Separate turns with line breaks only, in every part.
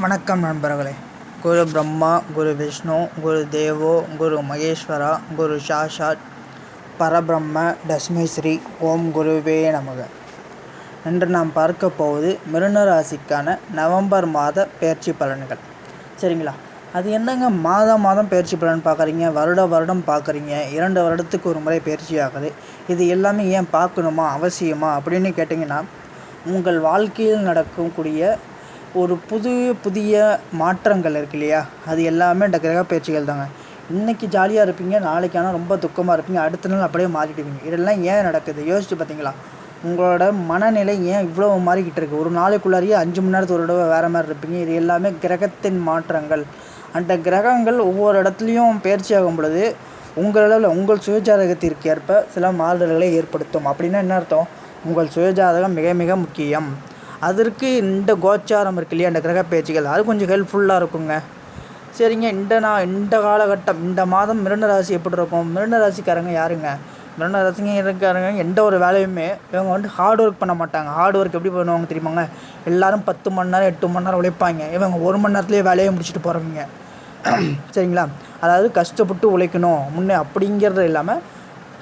வணக்கம் நண்பர்களே. குரு பிரம்மா குரு விஷ்ணு குரு தேவோ குரு மகேஸ்வரா குரு சாஷாத் பரபிரம்ம தஸ்மை ஸ்ரீ ஓம் குருவே நமக. இன்று நாம் பார்க்க போவது மிருன ராசிக்கான நவம்பர் மாத பயிற்சி பலன்கள். சரிங்களா? அது என்னங்க மாதம் மாதம் பயிற்சி பலன் பார்க்குறீங்க? வருட வருடம் பார்க்குறீங்க? இரண்டு வருடத்துக்கு ஒரு முறை பயிற்சி ஆகுது. இது எல்லாமே ஏன் பார்க்கணுமா? அவசியமா? அப்படின்னு கேட்டிங்கன்னா உங்கள் வாழ்க்கையில் நடக்கக்கூடிய ஒரு புது புதிய மாற்றங்கள் இருக்கு இல்லையா? அது எல்லாமே இந்த கிரக பயிற்சிகள் தாங்க. இன்றைக்கி ஜாலியாக இருப்பீங்க நாளைக்கு ஆனால் ரொம்ப துக்கமாக இருப்பீங்க அடுத்த நாள் அப்படியே மாறிடுவீங்க. இதெல்லாம் ஏன் நடக்குது? யோசிச்சு பார்த்தீங்களா உங்களோட மனநிலை ஏன் இவ்வளோ மாறிக்கிட்டு இருக்குது ஒரு நாளைக்குள்ளாரியே அஞ்சு மணி நேரத்துக்கு ஒரு தடவை வேறு மாதிரி இருப்பீங்க. இது எல்லாமே கிரகத்தின் மாற்றங்கள். அந்த கிரகங்கள் ஒவ்வொரு இடத்துலையும் பயிற்சி ஆகும் பொழுது உங்களளவில் உங்கள் சுயஜாதகத்திற்கு ஏற்ப சில மாறுதல்களை ஏற்படுத்தும். அப்படின்னா என்ன அர்த்தம்? உங்கள் சுயஜாதகம் மிக மிக முக்கியம். அதற்கு இந்த கோச்சாரம் இருக்கு இல்லையா? அந்த கிரக பேச்சுகள் அது கொஞ்சம் ஹெல்ப்ஃபுல்லாக இருக்குங்க. சரிங்க. இந்த நான் இந்த காலகட்டம் இந்த மாதம் மிருன ராசி எப்படி இருக்கும்? மிருன ராசிக்காரங்க யாருங்க? மிருன ராசிங்க இருக்காருங்க. எந்த ஒரு வேலையுமே இவங்க வந்து ஹார்ட் ஒர்க் பண்ண மாட்டாங்க. ஹார்ட் ஒர்க் எப்படி பண்ணுவாங்க தெரியுமாங்க? எல்லாரும் பத்து மணி நேரம் எட்டு மணி நேரம் உழைப்பாங்க. இவங்க ஒரு மணி நேரத்துலேயே வேலையை முடிச்சுட்டு போகிறவங்க சரிங்களா? அதாவது கஷ்டப்பட்டு உழைக்கணும். முன்னே அப்படிங்கிறது இல்லாமல்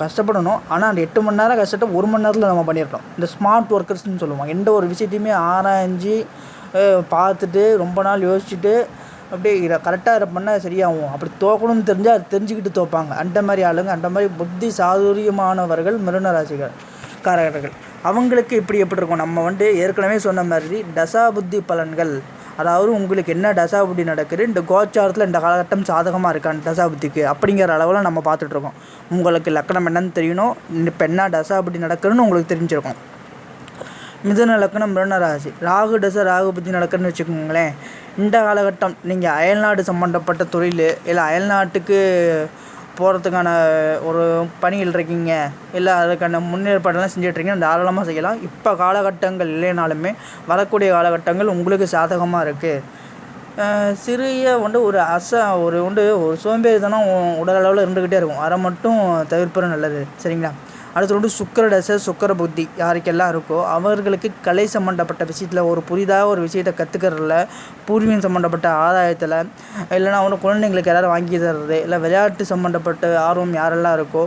கஷ்டப்படணும். ஆனால் அந்த எட்டு மணி நேரம் கஷ்டத்தை ஒரு மணி நேரத்தில் நம்ம பண்ணிடணும். இந்த ஸ்மார்ட் ஒர்க்கர்ஸ்னு சொல்லுவாங்க. எந்த ஒரு விஷயத்தையுமே ஆராய்ஞ்சு பார்த்துட்டு ரொம்ப நாள் யோசிச்சுட்டு அப்படியே இதை கரெக்டாக இதை பண்ணால் சரியாகும். அப்படி தோக்கணும்னு தெரிஞ்சால் அது தெரிஞ்சுக்கிட்டு தோப்பாங்க அந்த மாதிரி ஆளுங்க அந்த மாதிரி புத்தி சாதுரியமானவர்கள் மிருன ராசிகள் காரகர்கள். அவங்களுக்கு இப்படி எப்படி இருக்கும்? நம்ம வந்து ஏற்கனவே சொன்ன மாதிரி தசா புத்தி பலன்கள். அதாவது உங்களுக்கு என்ன தசாபுத்தி நடக்குது? இந்த கோச்சாரத்தில் இந்த காலகட்டம் சாதகமாக இருக்கான் தசா புத்திக்கு? அப்படிங்கிற அளவில் நம்ம பார்த்துட்ருக்கோம் உங்களுக்கு லக்கணம் என்னன்னு தெரியணும். இப்போ என்ன தசாபுத்தி நடக்குதுன்னு உங்களுக்கு தெரிஞ்சிருக்கும். மிதுன லக்கணம் மிருணராசி ராகு தசை ராகு புத்தி நடக்குதுன்னு வச்சுக்கோங்களேன். இந்த காலகட்டம் நீங்கள் அயல்நாடு சம்மந்தப்பட்ட தொழில் இல்லை அயல்நாட்டுக்கு போகிறதுக்கான ஒரு பணியில் இருக்கீங்க இல்லை அதுக்கான முன்னேற்பாடெல்லாம் செஞ்சிட்ருக்கீங்க தாராளமாக செய்யலாம். இப்போ காலகட்டங்கள் இல்லைனாலுமே வரக்கூடிய காலகட்டங்கள் உங்களுக்கு சாதகமாக இருக்குது சிறிய வந்து ஒரு அச ஒரு உண்டு ஒரு சோம்பேறித்தனம் உடல் அளவில் இருந்துக்கிட்டே இருக்கும். அதை மட்டும் தவிர்ப்பது நல்லது. சரிங்களா? அடுத்து வந்து சுக்கர தசை சுக்கர புத்தி யாருக்கெல்லாம் இருக்கோ அவர்களுக்கு கலை சம்மந்தப்பட்ட விஷயத்தில் ஒரு புதிதாக ஒரு விஷயத்தை கற்றுக்கிறதுல பூர்வீகம் சம்மந்தப்பட்ட ஆதாயத்தில் இல்லைனா அவங்க குழந்தைங்களுக்கு யாராவது வாங்கி தர்றது இல்லை விளையாட்டு சம்மந்தப்பட்ட ஆர்வம் யாரெல்லாம் இருக்கோ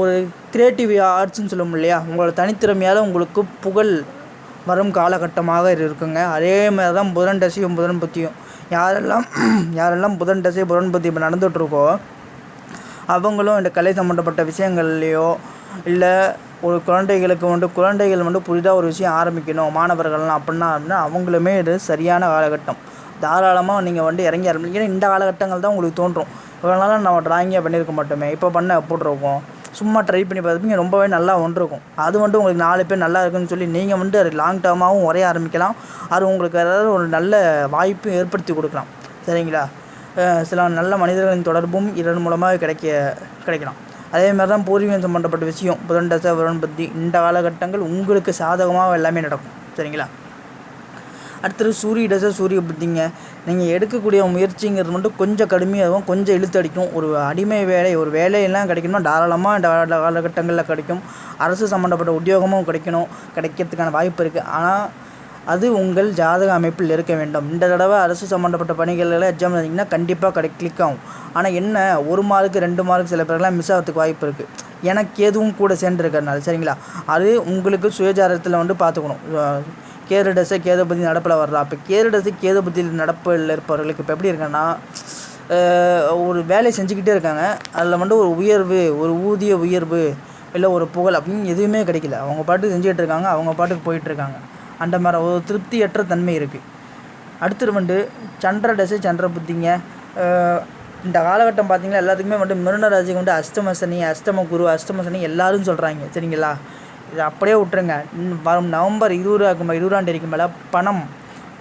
ஒரு கிரியேட்டிவ் ஆர்ட்ஸ்னு சொல்லுவோம் இல்லையா உங்களோட தனித்திறமையால் உங்களுக்கு புகழ் வரும் காலகட்டமாக இருக்குங்க. அதே மாதிரி தான் புதன் தசையும் புதன் புத்தியும். யாரெல்லாம் யாரெல்லாம் புதன் தசை புதன் புத்தி இப்போ நடந்துகிட்ருக்கோ அவங்களும் இந்த கலை சம்மந்தப்பட்ட விஷயங்கள்லையோ இல்லை ஒரு குழந்தைகளுக்கு வந்து குழந்தைகள் வந்து புதிதாக ஒரு விஷயம் ஆரம்பிக்கணும் மாணவர்கள்லாம் அப்படின்னா அப்படின்னா அவங்களுமே இது சரியான காலகட்டம். தாராளமாக நீங்கள் வந்து இறங்கி ஆரம்பிங்க. ஏன்னா இந்த காலகட்டங்கள் தான் உங்களுக்கு தோன்றும். இவ்வளோ நாளாக நம்ம ட்ராயிங்கே பண்ணியிருக்க மாட்டோமே. இப்போ பண்ண போட்டிருக்கோம். சும்மா ட்ரை பண்ணி பார்த்துப்பீங்க. ரொம்பவே நல்லா ஒன்றிருக்கும் அது வந்து உங்களுக்கு நாலு பேர் நல்லா இருக்குன்னு சொல்லி நீங்கள் வந்து அது லாங் டேர்மாகவும் உரைய ஆரம்பிக்கலாம். அது உங்களுக்கு ஏதாவது ஒரு நல்ல வாய்ப்பும் ஏற்படுத்தி கொடுக்கலாம். சரிங்களா? சில நல்ல மனிதர்களின் தொடர்பும் இதன் மூலமாக கிடைக்க கிடைக்கலாம். அதே மாதிரி தான் பூர்வீகம் சம்மந்தப்பட்ட விஷயம். புதன் தசை புதன் பற்றி இந்த காலகட்டங்கள் உங்களுக்கு சாதகமாக எல்லாமே நடக்கும். சரிங்களா? அடுத்தது சூரிய தசை சூரிய புத்திங்க. நீங்கள் எடுக்கக்கூடிய முயற்சிங்கிறது மட்டும் கொஞ்சம் கடுமையாகவும் கொஞ்சம் இழுத்து அடிக்கும். ஒரு அடிமை வேலை ஒரு வேலையெல்லாம் கிடைக்கணும்னா தாராளமாக இந்த காலகட்டங்களில் கிடைக்கும். அரசு சம்மந்தப்பட்ட உத்தியோகமும் கிடைக்கணும். கிடைக்கிறதுக்கான வாய்ப்பு இருக்குது ஆனால் அது உங்கள் ஜாதக அமைப்பில் இருக்க வேண்டும். இந்த தடவை அரசு சம்மந்தப்பட்ட பணிகளில் எக்ஸாம் எழுதிங்கன்னா கண்டிப்பாக கடை கிளிக் ஆகும். ஆனால் என்ன ஒரு மார்க்கு ரெண்டு மார்க் சில பேருக்குலாம் மிஸ் ஆகிறதுக்கு வாய்ப்பு இருக்குது எனக்கு எதுவும் கூட சேர்ந்துருக்கறனால சரிங்களா? அது உங்களுக்கு சுயஜாரத்தில் வந்து பார்த்துக்கணும். கேது டசை நடப்பில் வர்றா அப்போ கேது டசை கேது நடப்பில் இருப்பவர்களுக்கு இப்போ எப்படி இருக்கேன்னா ஒரு வேலையை செஞ்சுக்கிட்டே இருக்காங்க. அதில் வந்து ஒரு உயர்வு ஒரு ஊதிய உயர்வு இல்லை ஒரு புகழ் அப்படின்னு எதுவுமே கிடைக்கல. அவங்க பாட்டுக்கு செஞ்சுக்கிட்டு இருக்காங்க அவங்க பாட்டுக்கு போயிட்டுருக்காங்க அந்த மாதிரி ஒரு திருப்தியற்ற தன்மை இருக்குது அடுத்தது வந்து சந்திர தசை சந்திர புத்திங்க இந்த காலகட்டம் பார்த்திங்கன்னா எல்லாத்துக்குமே வந்து மிருன ராசிக்கு வந்து அஷ்டம சனி அஷ்டம குரு அஷ்டம சனி எல்லாரும் சொல்கிறாங்க சரிங்களா? இதை அப்படியே விட்டுருங்க. வரும் நவம்பர் இருபது இருபதாம் தேதிக்கு மேலே பணம்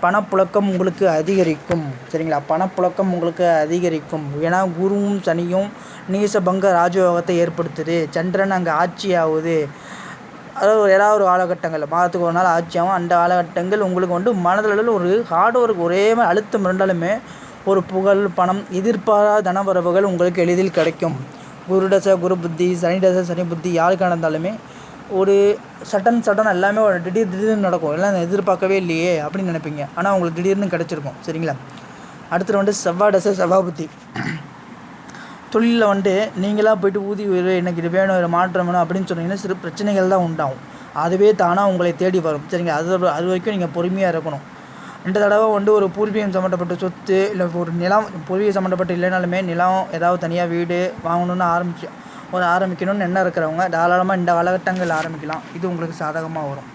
பணப்புழக்கம் உங்களுக்கு அதிகரிக்கும். சரிங்களா? பணப்புழக்கம் உங்களுக்கு அதிகரிக்கும். ஏன்னா குருவும் சனியும் நீசபங்க ராஜயோகத்தை ஏற்படுத்துது. சந்திரன் அங்கே ஆட்சி ஆகுது அதாவது ஏதாவது ஒரு காலகட்டங்கள் மாதத்துக்கு ஒரு நாள் ஆட்சியாகும் அந்த காலகட்டங்கள் உங்களுக்கு வந்து மனதளவில் ஒரு ஹார்ட் ஒர்க் ஒரே மாதிரி அழுத்தம் இருந்தாலுமே ஒரு புகழ் பணம் எதிர்பாராத தனவரவுகள் உங்களுக்கு எளிதில் கிடைக்கும். குரு குரு புத்தி சனி டச சனி புத்தி யாருக்கு நடந்தாலுமே ஒரு சடன் சடன் எல்லாமே ஒரு திடீர் திடீர்னு நடக்கும். எல்லாம் எதிர்பார்க்கவே இல்லையே அப்படின்னு நினைப்பீங்க. ஆனால் உங்களுக்கு திடீர்னு கிடச்சிருக்கும். சரிங்களா? அடுத்தது வந்து செவ்வாய் தசை செவ்வாய் புத்தி. தொழிலில் வந்துட்டு நீங்களாக போய்ட்டு ஊதி உயர்வு எனக்கு இது வேணும் இது மாற்றம் வேணும் அப்படின்னு சொன்னீங்கன்னா சிறு பிரச்சனைகள் தான் உண்டாகும். அதுவே தானாக உங்களை தேடி வரும். சரிங்க. அது அது வரைக்கும் நீங்கள் பொறுமையாக இருக்கணும். இந்த தடவை வந்து ஒரு பூர்வீகம் சம்மந்தப்பட்ட சொத்து இல்லை ஒரு நிலம் பூர்வீகம் சம்மந்தப்பட்ட இல்லைனாலுமே நிலம் ஏதாவது தனியாக வீடு வாங்கணும்னு ஆரம்பிச்சு ஒரு ஆரம்பிக்கணும்னு எண்ணம் இருக்கிறவங்க தாராளமாக இந்த காலகட்டங்கள் ஆரம்பிக்கலாம். இது உங்களுக்கு சாதகமாக வரும்.